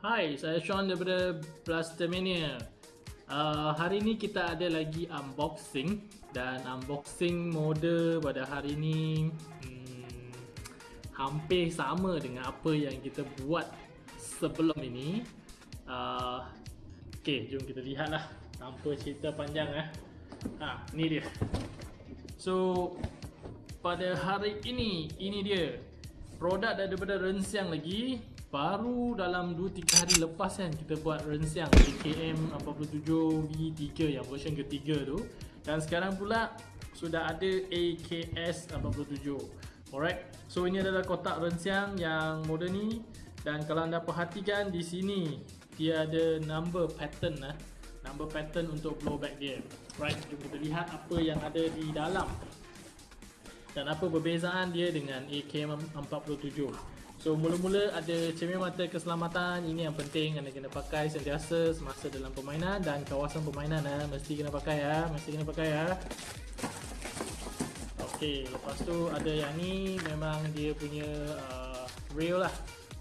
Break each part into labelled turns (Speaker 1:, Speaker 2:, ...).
Speaker 1: Hai, saya Sean daripada Blastermania. Uh, hari ni kita ada lagi unboxing dan unboxing mode pada hari ni hmm, hampir sama dengan apa yang kita buat sebelum ini. Uh, okay, jom kita lihatlah tanpa cerita panjang eh. Ha, ni dia. So pada hari ini, ini dia produk daripada Rensiang lagi baru dalam 2-3 hari lepas kan kita buat rensiang AKM 47V3 yang version ketiga tu. Dan sekarang pula sudah ada AKS 47 alright so ini adalah kotak rensiang yang moden ni. Dan kalau anda perhatikan di sini dia ada number pattern lah number pattern untuk blowback dia right? Jom kita lihat apa yang ada di dalam. Dan apa perbezaan dia dengan AKM 47 So mula-mula ada cermin mata keselamatan. Ini yang penting. Anda kena pakai sentiasa semasa dalam permainan Dan kawasan permainan eh. mesti kena pakai ya Mesti kena pakai ya Ok lepas tu ada yang ni Memang dia punya uh, rail lah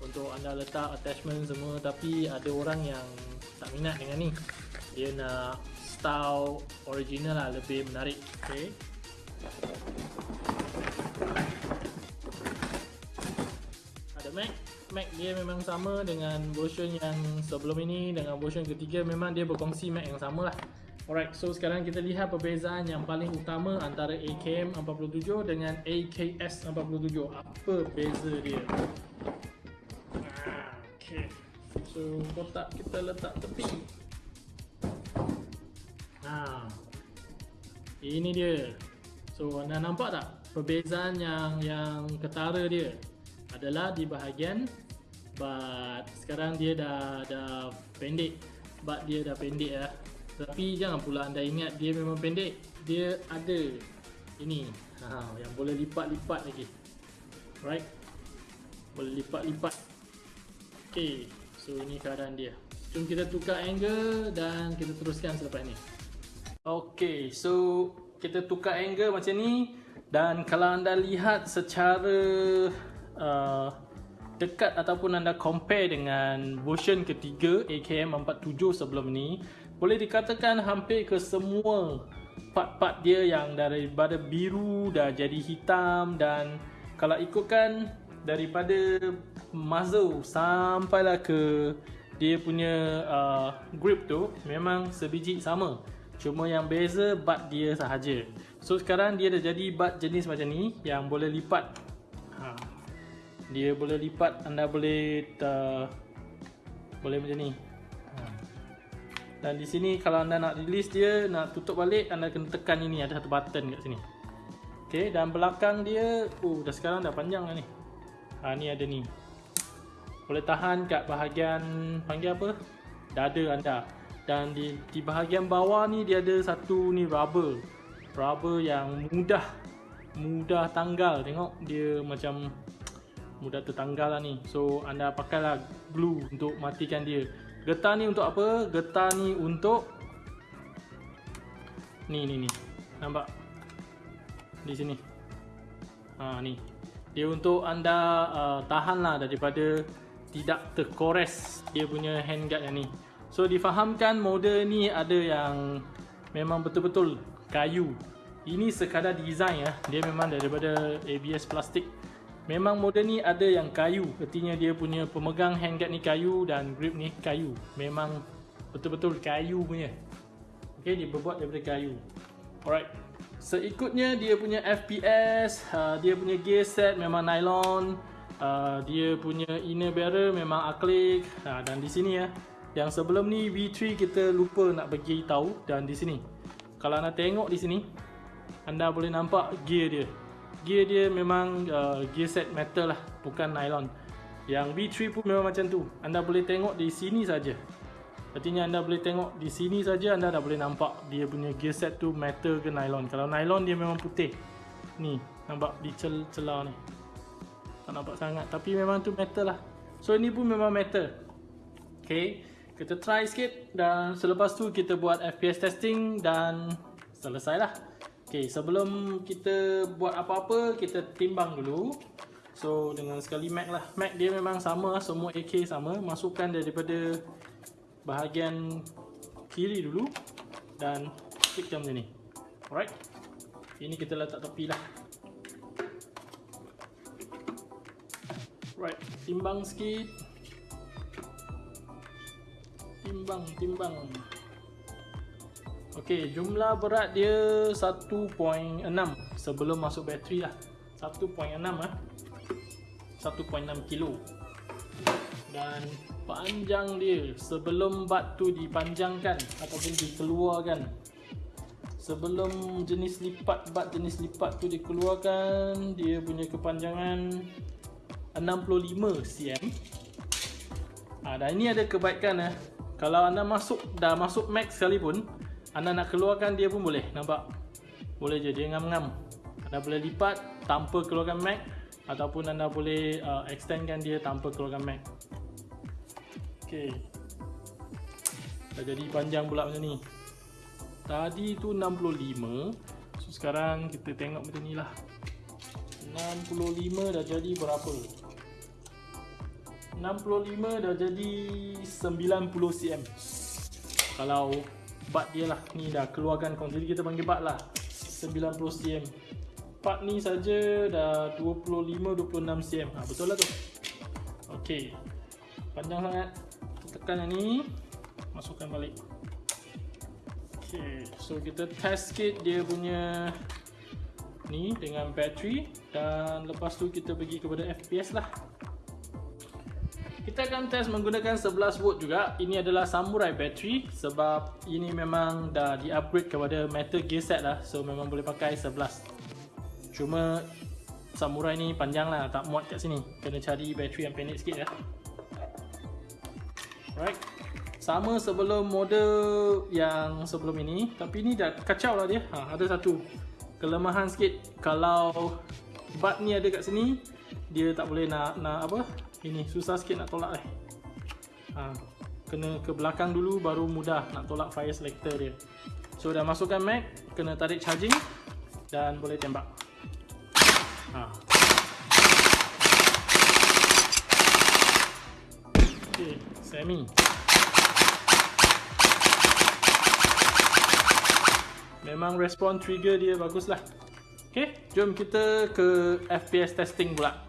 Speaker 1: Untuk anda letak attachment semua. Tapi ada orang yang tak minat dengan ni. Dia nak style original lah lebih menarik. Ok Mac dia memang sama dengan version yang sebelum ini. Dengan version ketiga memang dia berkongsi Mac yang sama lah. Alright, so sekarang kita lihat perbezaan yang paling utama antara AKM 47 dengan AKS 47 Apa beza dia? Okay. So kotak kita letak tepi. Nah, Ini dia. So anda nampak tak perbezaan yang yang ketara dia adalah di bahagian but sekarang dia dah dah pendek. But dia dah pendek lah. Tapi jangan pula anda ingat dia memang pendek. Dia ada ini. Ha, yang boleh lipat-lipat lagi. Right? Boleh lipat-lipat. Ok so ini keadaan dia. Jom kita tukar angle dan kita teruskan selepas ni ok so kita tukar angle macam ni. Dan kalau anda lihat secara uh, dekat ataupun anda compare dengan version ketiga AKM 47 sebelum ni boleh dikatakan hampir ke semua part-part dia yang daripada biru dah jadi hitam dan kalau ikutkan daripada muzzle sampailah ke dia punya uh, grip tu memang sebiji sama. Cuma yang beza butt dia sahaja. So sekarang dia dah jadi butt jenis macam ni yang boleh lipat dia boleh lipat anda boleh uh, boleh macam ni. Ha. dan di sini kalau anda nak release dia nak tutup balik anda kena tekan ini ada satu button kat sini. Ok dan belakang dia oh dah sekarang dah panjang lah ni. Ha, ni ada ni. Boleh tahan kat bahagian panggil apa? Dada anda. Dan di, di bahagian bawah ni dia ada satu ni rubber. Rubber yang mudah mudah tanggal. Tengok dia macam mudah tertanggal lah ni. So anda pakailah glue untuk matikan dia. Getah ni untuk apa? getah ni untuk ni ni ni. Nampak? Di sini. Ha ni. Dia untuk anda uh, tahan lah daripada tidak terkores dia punya handguard yang ni. So difahamkan model ni ada yang memang betul-betul kayu. Ini sekadar design ya. Dia memang daripada ABS plastik Memang model ni ada yang kayu. Artinya dia punya pemegang handguard ni kayu Dan grip ni kayu. Memang betul-betul kayu punya. Okay, dia berbuat daripada kayu. Alright. Seikutnya dia punya FPS uh, Dia punya gear set memang nylon uh, Dia punya inner barrel memang acrylic uh, Dan di sini ya. Yang sebelum ni V3 kita lupa nak bagi tahu Dan di sini. Kalau anda tengok di sini Anda boleh nampak gear dia gear dia memang uh, gear set metal lah bukan nylon. Yang V3 pun memang macam tu. Anda boleh tengok di sini saja. Artinya anda boleh tengok di sini saja anda dah boleh nampak dia punya gear set tu metal ke nylon. Kalau nylon dia memang putih. Ni nampak di celah ni. Tak nampak sangat tapi memang tu metal lah. So ini pun memang metal. Ok kita try sikit dan selepas tu kita buat FPS testing dan selesai Okay, sebelum kita buat apa-apa, kita timbang dulu. So dengan sekali Mac lah. Mac dia memang sama Semua AK sama. Masukkan daripada Bahagian Kiri dulu Dan Klik macam ni. Alright. Ini kita letak tepi lah. Right Timbang sikit. Timbang Timbang Ok jumlah berat dia 1.6 Sebelum masuk bateri lah. 1.6 lah 1.6 kilo. Dan panjang dia sebelum bat tu dipanjangkan ataupun dikeluarkan. Sebelum jenis lipat bat jenis lipat tu dikeluarkan dia punya kepanjangan 65 cm. Ha, dan ini ada kebaikan eh. kalau anda masuk dah masuk max sekalipun anda nak keluarkan dia pun boleh nampak? Boleh je dia ngam-ngam. Anda boleh lipat tanpa keluarkan max ataupun anda boleh uh, extendkan dia tanpa keluarkan Mac ok dah jadi panjang pula macam ni. Tadi tu 65 so sekarang kita tengok macam ni lah. 65 dah jadi berapa? 65 dah jadi 90 cm. Kalau bat dia lah. Ni dah keluarkan jadi kita panggil bat lah. 90 cm part ni saja dah 25-26 cm ha, betul lah tu. Ok panjang sangat. Tekan yang ni. Masukkan balik. Ok so kita test sikit dia punya ni dengan bateri. Dan lepas tu kita pergi kepada FPS lah kita akan test menggunakan 11 volt juga. Ini adalah samurai battery sebab ini memang dah di upgrade kepada metal gear set lah. So memang boleh pakai 11 Cuma Samurai ni panjang lah Tak muat kat sini. Kena cari bateri yang pendek sikit ya. Alright. Sama sebelum model yang sebelum ini. Tapi ni dah kacau lah dia. Ha, Ada satu kelemahan sikit. Kalau bat ni ada kat sini Dia tak boleh nak, nak apa Ini susah sikit nak tolak eh ha, Kena ke belakang dulu baru mudah nak tolak fire selector dia So dah masukkan mag Kena tarik charging Dan boleh tembak Ha. Okey, semi. Memang respon trigger dia baguslah. Okey, jom kita ke FPS testing pula.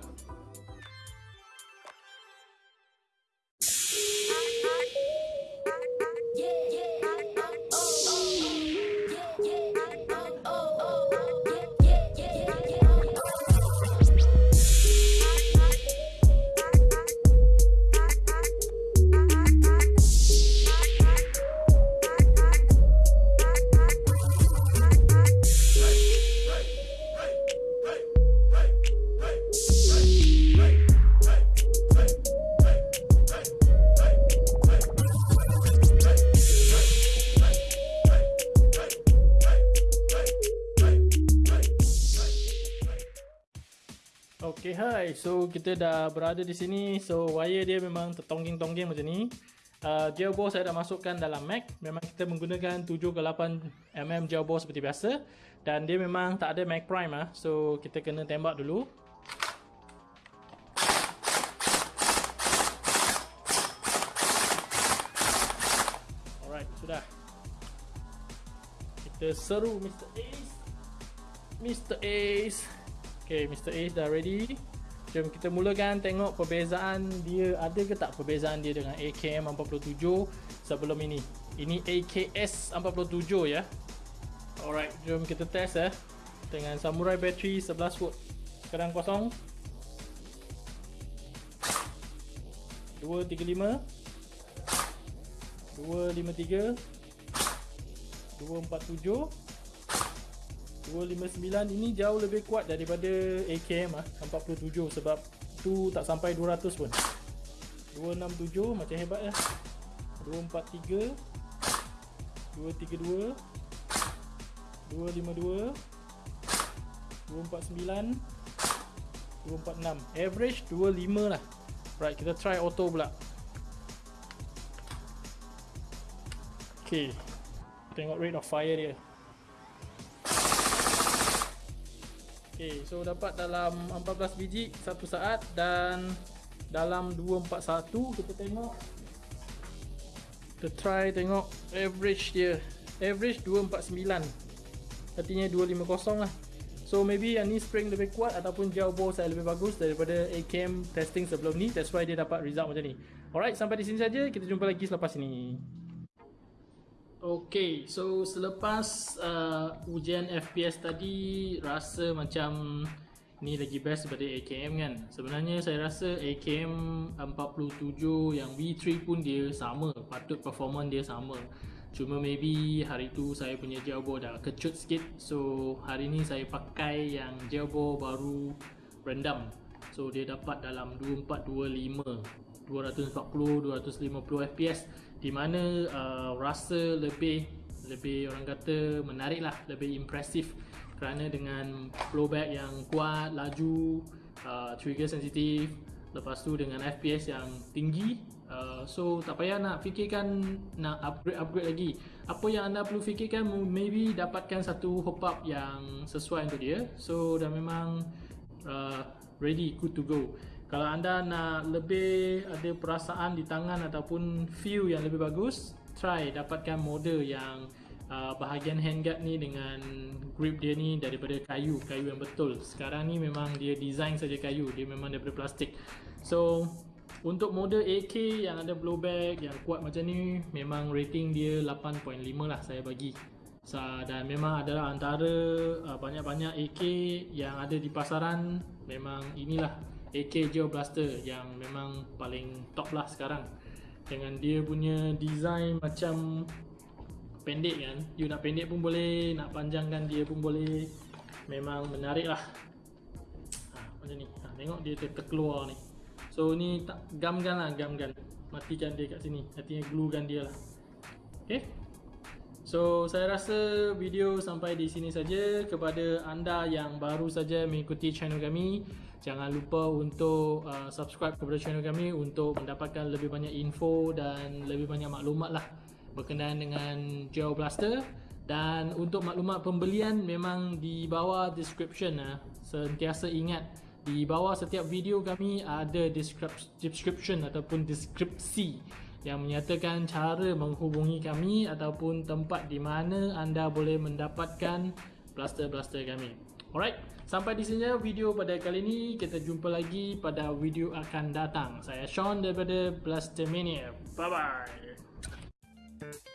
Speaker 1: Hi. So, kita dah berada di sini. So, wire dia memang tertongging-tongging macam ni. Uh, gearbox saya dah masukkan dalam Mac. Memang kita menggunakan 7 ke 8 mm gearbox seperti biasa. Dan dia memang tak ada Mac Prime. Ah. So, kita kena tembak dulu. Alright, sudah. Kita seru Mr. Ace. Mr. Ace. Okay, Mr. Ace dah ready. Jom kita mulakan tengok perbezaan dia ada ke tak perbezaan dia dengan AKM 47 sebelum ini. Ini AKS 47 ya. Alright, jom kita test eh dengan Samurai battery 11 volt. Sekarang kosong. 235 253 247 259 ini jauh lebih kuat daripada AKM ah 47 sebab tu tak sampai 200 pun. 267 macam hebat ya 243 232 252 249 246 average 25 lah. Right kita try auto pula. Ok tengok rate of fire dia Okay, so dapat dalam 14 biji satu saat dan dalam 241 kita tengok. Kita try tengok average dia. Average 249 artinya 250 lah. So maybe yang ni spring lebih kuat ataupun jauh ball saya lebih bagus daripada AKM testing sebelum ni. That's why dia dapat result macam ni. Alright sampai di sini saja. Kita jumpa lagi selepas ini Okay, so selepas uh, ujian FPS tadi rasa macam ni lagi best daripada AKM kan? Sebenarnya saya rasa AKM 47 yang V3 pun dia sama Patut performance dia sama. Cuma maybe hari tu saya punya jelbo dah kecut sikit. So hari ni saya pakai yang jelbo baru rendam So dia dapat dalam 2425 240-250 FPS di mana uh, rasa lebih lebih orang kata menarik lah lebih impresif kerana dengan flowback yang kuat laju uh, trigger sensitif lepas tu dengan FPS yang tinggi uh, so tak payah nak fikirkan nak upgrade upgrade lagi. Apa yang anda perlu fikirkan maybe dapatkan satu hop up yang sesuai untuk dia. So dah memang uh, ready good to go kalau anda nak lebih ada perasaan di tangan ataupun feel yang lebih bagus try dapatkan model yang uh, bahagian handguard ni dengan grip dia ni daripada kayu kayu yang betul. Sekarang ni memang dia design saja kayu dia memang daripada plastik. So untuk model AK yang ada blowback yang kuat macam ni memang rating dia 8.5 lah saya bagi. Dan memang adalah antara uh, banyak-banyak AK yang ada di pasaran memang inilah AK Geo Blaster yang memang paling top lah sekarang. Dengan dia punya design macam pendek kan. You nak pendek pun boleh nak panjangkan dia pun boleh. Memang menarik lah. Ha, macam ni. Ha, tengok dia ter terkeluar ni. So ni tak gam gun lah gam gun matikan dia kat sini. Artinya glue gun dia lah. Ok so saya rasa video sampai di sini saja. Kepada anda yang baru saja mengikuti channel kami Jangan lupa untuk uh, subscribe kepada channel kami untuk mendapatkan lebih banyak info dan lebih banyak maklumat lah berkenaan dengan Geo Blaster. Dan untuk maklumat pembelian memang di bawah description lah. Sentiasa ingat di bawah setiap video kami ada description ataupun deskripsi yang menyatakan cara menghubungi kami ataupun tempat di mana anda boleh mendapatkan blaster-blaster kami. Alright, sampai di sini video pada kali ini. Kita jumpa lagi pada video akan datang. Saya Sean daripada Blastermania. Bye bye.